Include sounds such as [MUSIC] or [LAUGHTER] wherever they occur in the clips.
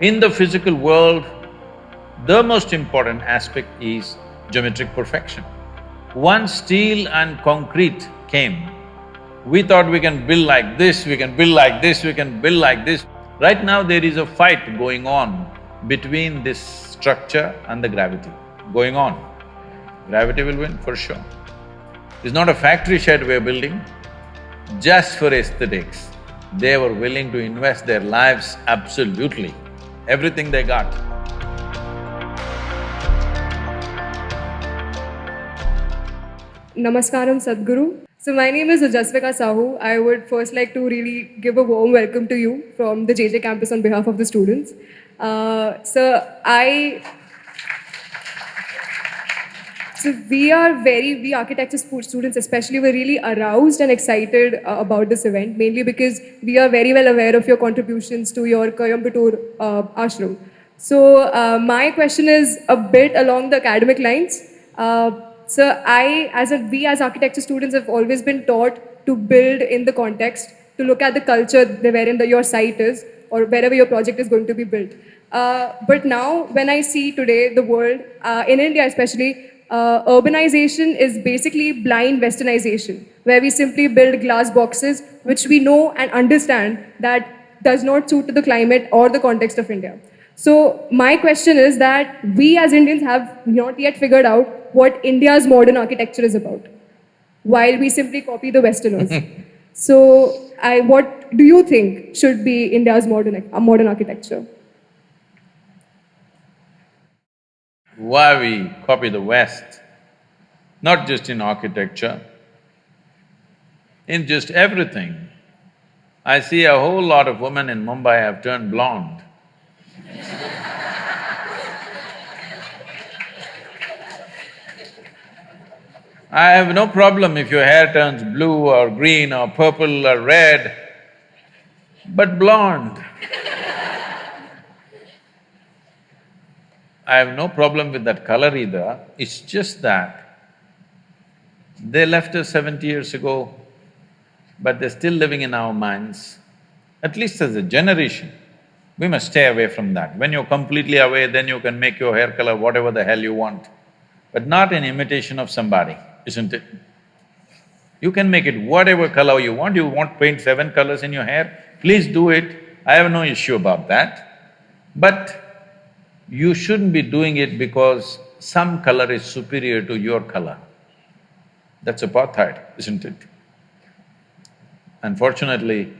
In the physical world, the most important aspect is geometric perfection. Once steel and concrete came, we thought we can build like this, we can build like this, we can build like this. Right now there is a fight going on between this structure and the gravity, going on. Gravity will win for sure. It's not a factory shed we're building, just for aesthetics. They were willing to invest their lives absolutely, everything they got. Namaskaram Sadhguru. So my name is Jasvika Sahu. I would first like to really give a warm welcome to you from the JJ campus on behalf of the students. Uh, so I so we are very, we architecture students especially, we're really aroused and excited uh, about this event, mainly because we are very well aware of your contributions to your Coimbatore uh, ashram. So uh, my question is a bit along the academic lines. Uh, so I, as a, we as architecture students have always been taught to build in the context, to look at the culture wherein the, your site is, or wherever your project is going to be built. Uh, but now, when I see today the world, uh, in India especially, uh, urbanization is basically blind westernization, where we simply build glass boxes, which we know and understand that does not suit to the climate or the context of India. So my question is that we as Indians have not yet figured out what India's modern architecture is about, while we simply copy the Westerners. [LAUGHS] so I, what do you think should be India's modern, modern architecture? Why we copy the West, not just in architecture, in just everything. I see a whole lot of women in Mumbai have turned blonde. I have no problem if your hair turns blue or green or purple or red, but blonde. I have no problem with that color either, it's just that they left us seventy years ago, but they're still living in our minds, at least as a generation. We must stay away from that. When you're completely away, then you can make your hair color whatever the hell you want, but not in imitation of somebody, isn't it? You can make it whatever color you want, you want paint seven colors in your hair, please do it, I have no issue about that. But you shouldn't be doing it because some color is superior to your color. That's apartheid, isn't it? Unfortunately,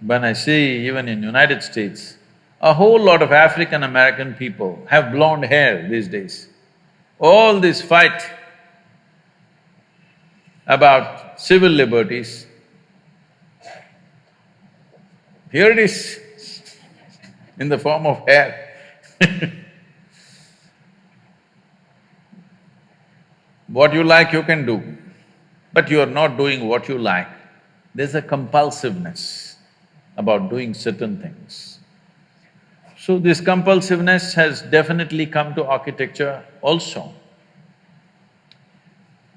when I see even in United States, a whole lot of African American people have blonde hair these days. All this fight about civil liberties, here it is in the form of hair. [LAUGHS] what you like you can do, but you are not doing what you like. There's a compulsiveness about doing certain things. So this compulsiveness has definitely come to architecture also.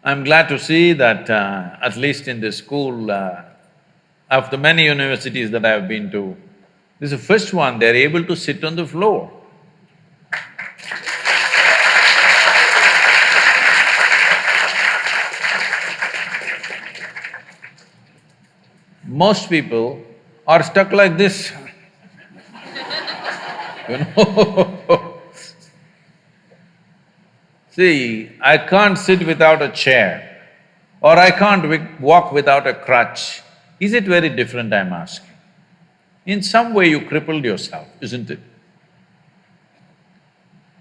I'm glad to see that uh, at least in this school, uh, of the many universities that I've been to, this is the first one, they're able to sit on the floor. Most people are stuck like this you know [LAUGHS] See, I can't sit without a chair or I can't walk without a crutch. Is it very different, I'm asking? In some way you crippled yourself, isn't it?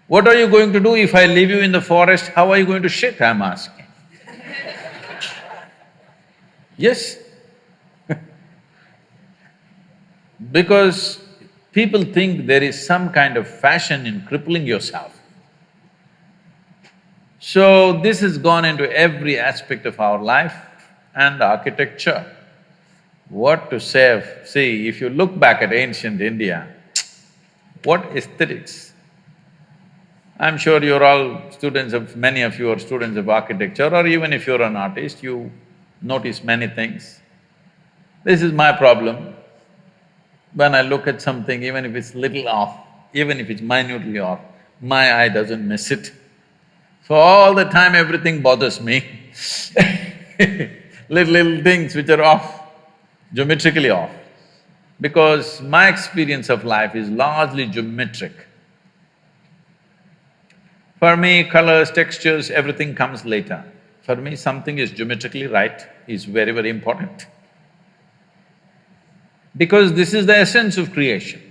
What are you going to do if I leave you in the forest, how are you going to shit, I'm asking? [LAUGHS] yes, because people think there is some kind of fashion in crippling yourself. So this has gone into every aspect of our life and architecture. What to of… see, if you look back at ancient India, what aesthetics! I'm sure you're all students of… many of you are students of architecture or even if you're an artist, you notice many things. This is my problem when I look at something, even if it's little off, even if it's minutely off, my eye doesn't miss it. So all the time everything bothers me [LAUGHS] little, little things which are off, geometrically off. Because my experience of life is largely geometric. For me, colors, textures, everything comes later. For me, something is geometrically right is very, very important. Because this is the essence of creation.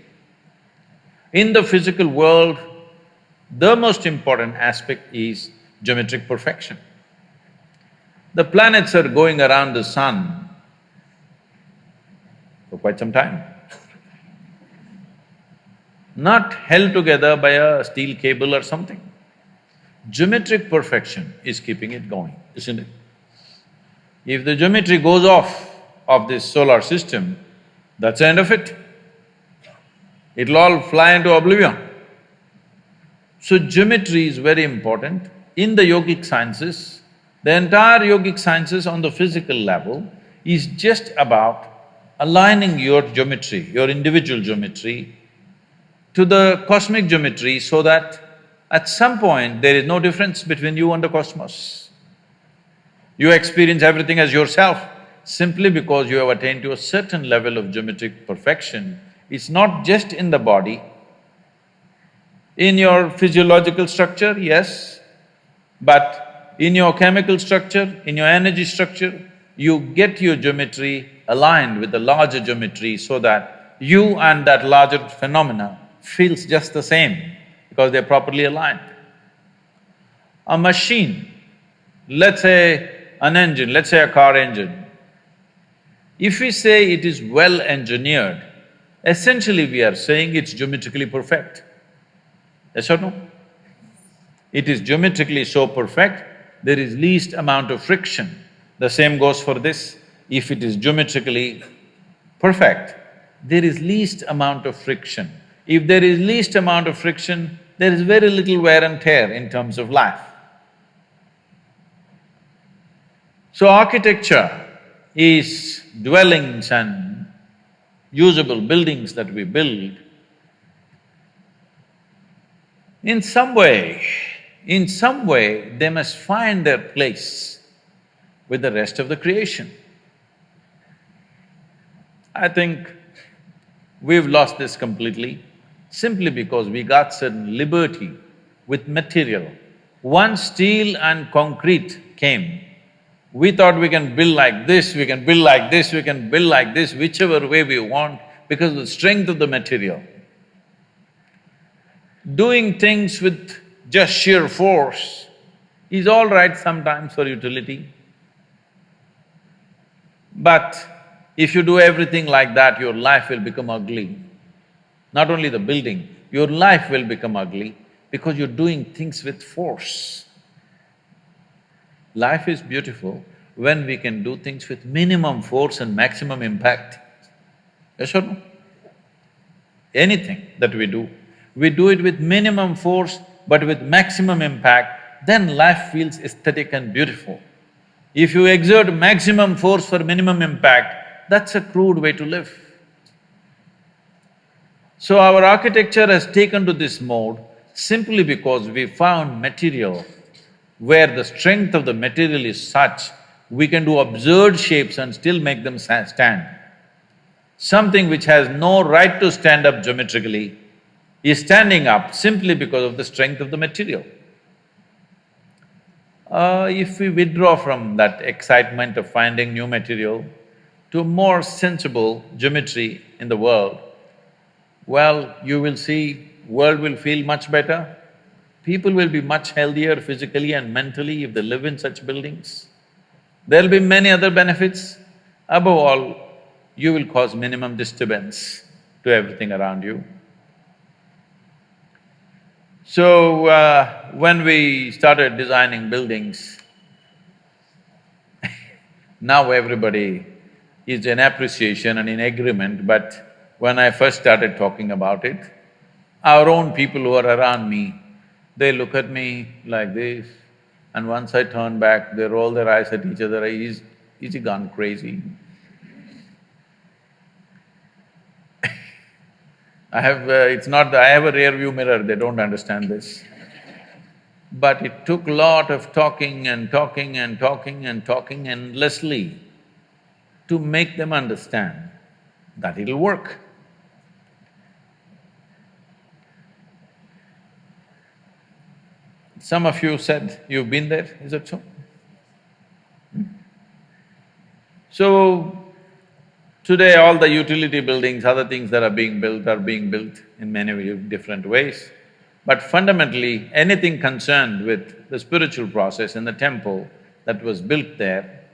In the physical world, the most important aspect is geometric perfection. The planets are going around the sun for quite some time. Not held together by a steel cable or something. Geometric perfection is keeping it going, isn't it? If the geometry goes off of this solar system, that's the end of it. It'll all fly into oblivion. So geometry is very important. In the yogic sciences, the entire yogic sciences on the physical level is just about aligning your geometry, your individual geometry to the cosmic geometry so that at some point there is no difference between you and the cosmos. You experience everything as yourself simply because you have attained to a certain level of geometric perfection. It's not just in the body, in your physiological structure, yes, but in your chemical structure, in your energy structure, you get your geometry aligned with the larger geometry so that you and that larger phenomena feels just the same because they're properly aligned. A machine, let's say an engine, let's say a car engine, if we say it is well engineered, essentially we are saying it's geometrically perfect. Yes or no? It is geometrically so perfect, there is least amount of friction. The same goes for this. If it is geometrically perfect, there is least amount of friction. If there is least amount of friction, there is very little wear and tear in terms of life. So architecture is dwellings and usable buildings that we build, in some way, in some way, they must find their place with the rest of the creation. I think we've lost this completely simply because we got certain liberty with material. Once steel and concrete came, we thought we can build like this, we can build like this, we can build like this, whichever way we want because of the strength of the material. Doing things with just sheer force is all right sometimes for utility. But if you do everything like that, your life will become ugly. Not only the building, your life will become ugly because you're doing things with force. Life is beautiful when we can do things with minimum force and maximum impact. Yes or no? Anything that we do, we do it with minimum force but with maximum impact, then life feels aesthetic and beautiful. If you exert maximum force for minimum impact, that's a crude way to live. So our architecture has taken to this mode simply because we found material where the strength of the material is such, we can do absurd shapes and still make them stand. Something which has no right to stand up geometrically is standing up simply because of the strength of the material. Uh, if we withdraw from that excitement of finding new material to more sensible geometry in the world, well, you will see world will feel much better, People will be much healthier physically and mentally if they live in such buildings. There'll be many other benefits. Above all, you will cause minimum disturbance to everything around you. So, uh, when we started designing buildings, [LAUGHS] now everybody is in appreciation and in agreement, but when I first started talking about it, our own people who are around me they look at me like this, and once I turn back, they roll their eyes at each other, is, is he gone crazy? I have… Uh, it's not… The, I have a rear view mirror, they don't understand this. But it took lot of talking and talking and talking and talking endlessly to make them understand that it'll work. Some of you said you've been there, is that so? Hmm? So, today all the utility buildings, other things that are being built are being built in many different ways. But fundamentally, anything concerned with the spiritual process in the temple that was built there,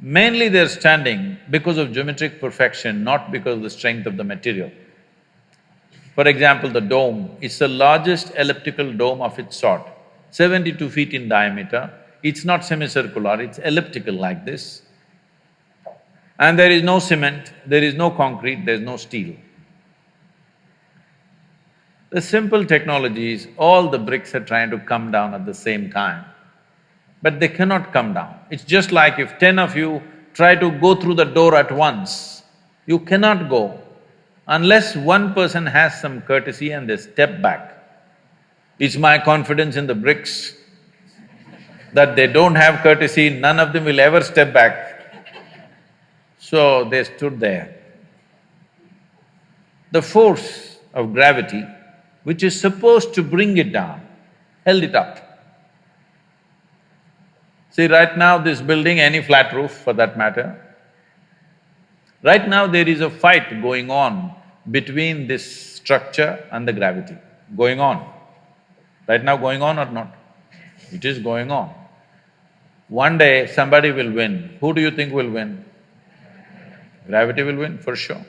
mainly they're standing because of geometric perfection, not because of the strength of the material. For example, the dome, it's the largest elliptical dome of its sort, seventy-two feet in diameter. It's not semicircular, it's elliptical like this. And there is no cement, there is no concrete, there's no steel. The simple technologies, all the bricks are trying to come down at the same time, but they cannot come down. It's just like if ten of you try to go through the door at once, you cannot go unless one person has some courtesy and they step back. It's my confidence in the bricks that they don't have courtesy, none of them will ever step back. So they stood there. The force of gravity which is supposed to bring it down, held it up. See, right now this building, any flat roof for that matter, right now there is a fight going on between this structure and the gravity, going on. Right now going on or not? It is going on. One day somebody will win. Who do you think will win? Gravity will win, for sure.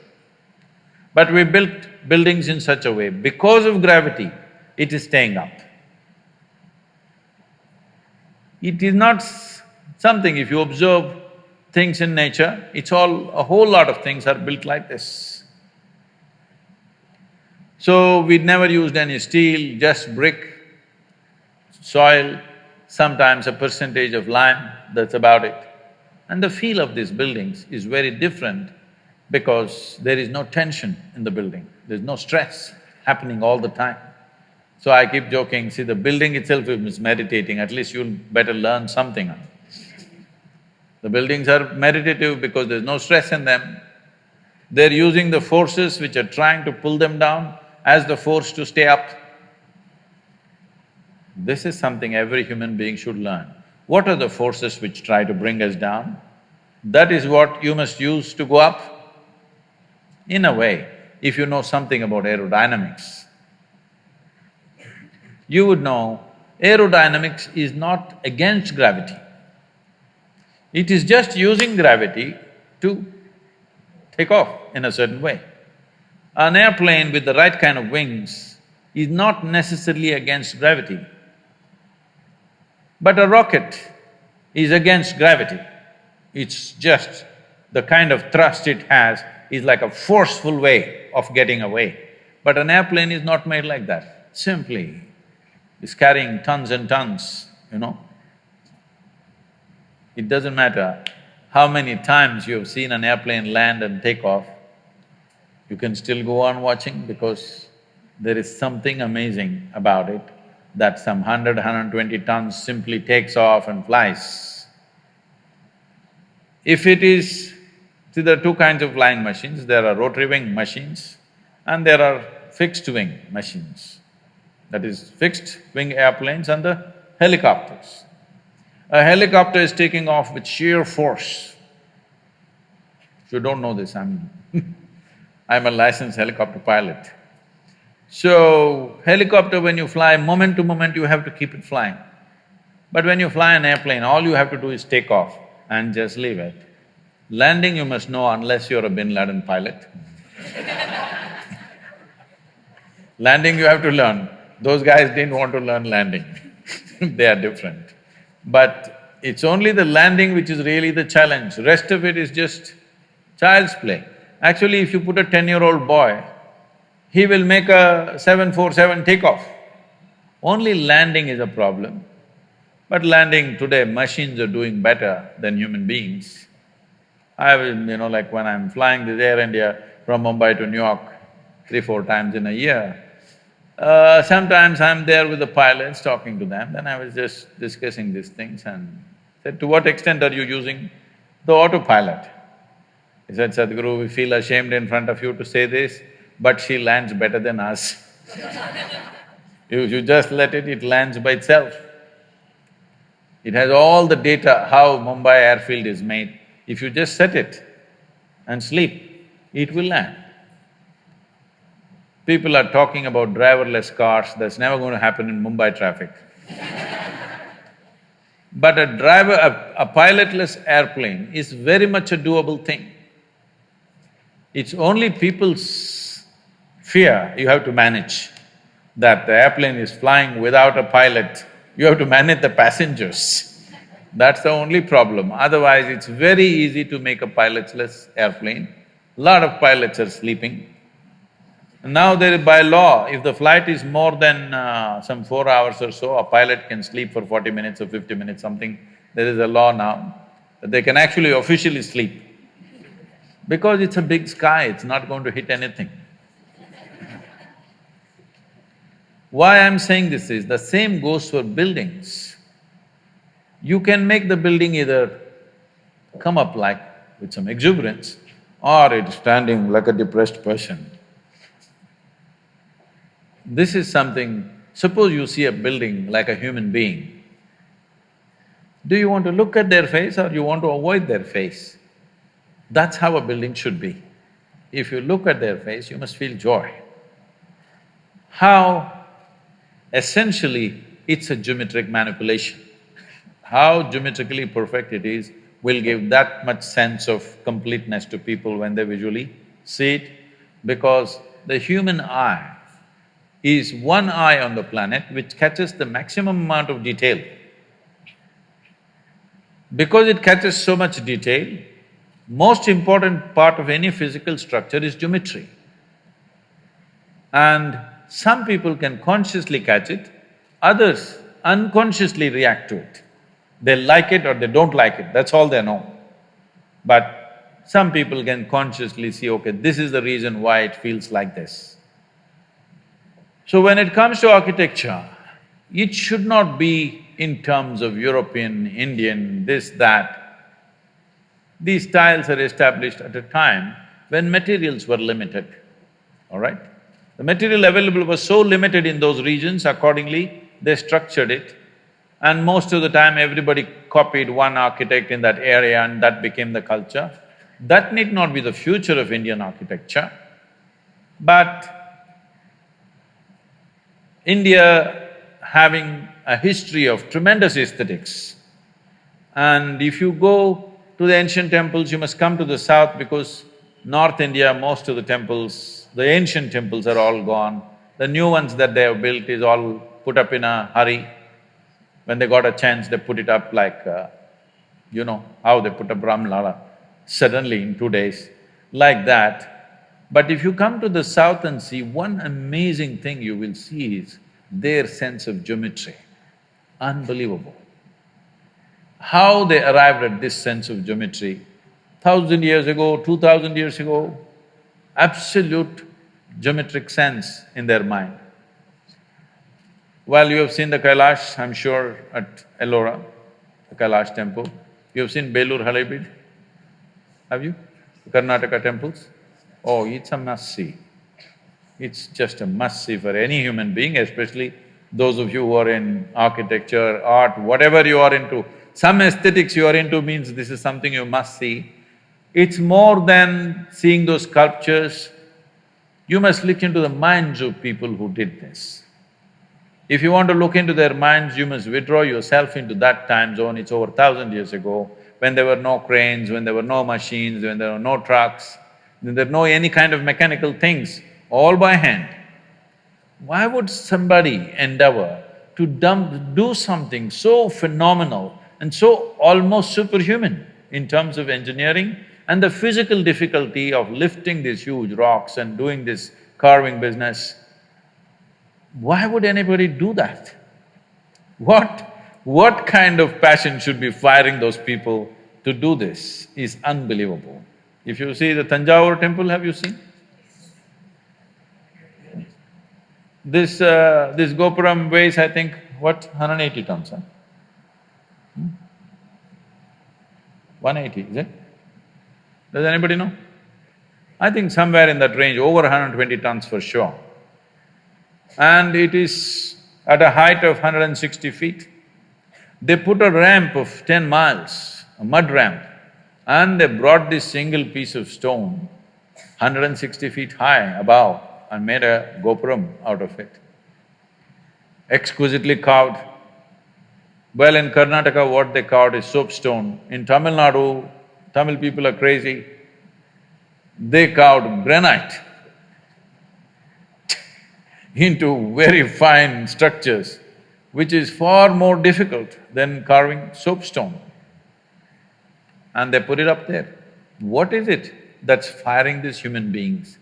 But we built buildings in such a way, because of gravity, it is staying up. It is not something, if you observe things in nature, it's all… a whole lot of things are built like this. So, we never used any steel, just brick, soil, sometimes a percentage of lime, that's about it. And the feel of these buildings is very different because there is no tension in the building, there's no stress happening all the time. So I keep joking, see the building itself is meditating, at least you'll better learn something. The buildings are meditative because there's no stress in them. They're using the forces which are trying to pull them down as the force to stay up. This is something every human being should learn. What are the forces which try to bring us down? That is what you must use to go up. In a way, if you know something about aerodynamics, you would know aerodynamics is not against gravity. It is just using gravity to take off in a certain way. An airplane with the right kind of wings is not necessarily against gravity. But a rocket is against gravity. It's just the kind of thrust it has is like a forceful way of getting away. But an airplane is not made like that, simply is carrying tons and tons, you know. It doesn't matter how many times you have seen an airplane land and take off, you can still go on watching because there is something amazing about it that some hundred, hundred twenty tons simply takes off and flies. If it is See, there are two kinds of flying machines, there are rotary wing machines and there are fixed wing machines. That is fixed wing airplanes and the helicopters. A helicopter is taking off with sheer force. If you don't know this, I'm [LAUGHS] I'm a licensed helicopter pilot. So, helicopter when you fly, moment to moment you have to keep it flying. But when you fly an airplane, all you have to do is take off and just leave it. Landing you must know unless you're a bin Laden pilot. [LAUGHS] landing you have to learn. Those guys didn't want to learn landing [LAUGHS] they are different. But it's only the landing which is really the challenge, rest of it is just child's play. Actually, if you put a ten-year-old boy, he will make a seven four seven takeoff. Only landing is a problem. But landing today, machines are doing better than human beings. I will, you know, like when I'm flying this Air India from Mumbai to New York, three, four times in a year. Uh, sometimes I'm there with the pilots talking to them, then I was just discussing these things and said, to what extent are you using the autopilot? He said, Sadhguru, we feel ashamed in front of you to say this, but she lands better than us. [LAUGHS] you, you just let it, it lands by itself. It has all the data how Mumbai airfield is made. If you just set it and sleep, it will land. People are talking about driverless cars, that's never going to happen in Mumbai traffic. but a driver… A, a pilotless airplane is very much a doable thing. It's only people's fear you have to manage, that the airplane is flying without a pilot, you have to manage the passengers. That's the only problem. Otherwise, it's very easy to make a pilotless airplane. Lot of pilots are sleeping. Now there by law, if the flight is more than uh, some four hours or so, a pilot can sleep for forty minutes or fifty minutes, something. There is a law now that they can actually officially sleep. Because it's a big sky, it's not going to hit anything. Why I'm saying this is, the same goes for buildings. You can make the building either come up like with some exuberance or it's standing like a depressed person. This is something, suppose you see a building like a human being, do you want to look at their face or you want to avoid their face? That's how a building should be. If you look at their face, you must feel joy. How? Essentially, it's a geometric manipulation. How geometrically perfect it is will give that much sense of completeness to people when they visually see it, because the human eye is one eye on the planet which catches the maximum amount of detail. Because it catches so much detail, most important part of any physical structure is geometry. And some people can consciously catch it, others unconsciously react to it. They like it or they don't like it, that's all they know. But some people can consciously see, okay, this is the reason why it feels like this. So when it comes to architecture, it should not be in terms of European, Indian, this, that. These styles are established at a time when materials were limited, all right? The material available was so limited in those regions, accordingly, they structured it. And most of the time, everybody copied one architect in that area and that became the culture. That need not be the future of Indian architecture, but India having a history of tremendous aesthetics. And if you go to the ancient temples, you must come to the south because North India, most of the temples, the ancient temples are all gone. The new ones that they have built is all put up in a hurry. When they got a chance, they put it up like, uh, you know, how they put up Ram Lala, suddenly in two days, like that. But if you come to the south and see, one amazing thing you will see is their sense of geometry. Unbelievable. How they arrived at this sense of geometry, thousand years ago, two thousand years ago, absolute geometric sense in their mind. Well, you have seen the Kailash, I'm sure, at Ellora, the Kailash temple. You have seen Belur Halebeedu, have you? Karnataka temples? Oh, it's a must-see. It's just a must-see for any human being, especially those of you who are in architecture, art, whatever you are into. Some aesthetics you are into means this is something you must see. It's more than seeing those sculptures, you must look into the minds of people who did this. If you want to look into their minds, you must withdraw yourself into that time zone, it's over thousand years ago, when there were no cranes, when there were no machines, when there were no trucks, there are no any kind of mechanical things, all by hand. Why would somebody endeavor to dump… do something so phenomenal and so almost superhuman in terms of engineering and the physical difficulty of lifting these huge rocks and doing this carving business? Why would anybody do that? What… what kind of passion should be firing those people to do this is unbelievable. If you see the Tanjavur temple, have you seen? This… Uh, this Gopuram weighs, I think, what, 180 tons, huh? Hmm? 180, is it? Does anybody know? I think somewhere in that range, over 120 tons for sure. And it is at a height of 160 feet. They put a ramp of ten miles, a mud ramp, and they brought this single piece of stone, 160 feet high above, and made a gopuram out of it. Exquisitely carved. Well, in Karnataka, what they carved is soapstone. In Tamil Nadu, Tamil people are crazy. They carved granite [LAUGHS] into very fine structures, which is far more difficult than carving soapstone. And they put it up there. What is it that's firing these human beings?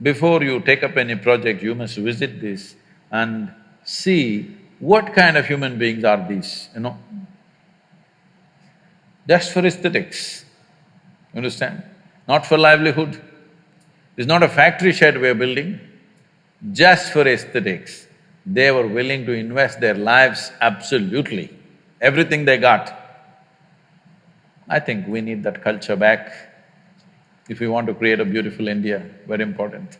Before you take up any project, you must visit this and see what kind of human beings are these, you know? Just for aesthetics, understand? Not for livelihood. It's not a factory shed we're building, just for aesthetics. They were willing to invest their lives absolutely, everything they got. I think we need that culture back if we want to create a beautiful India, very important.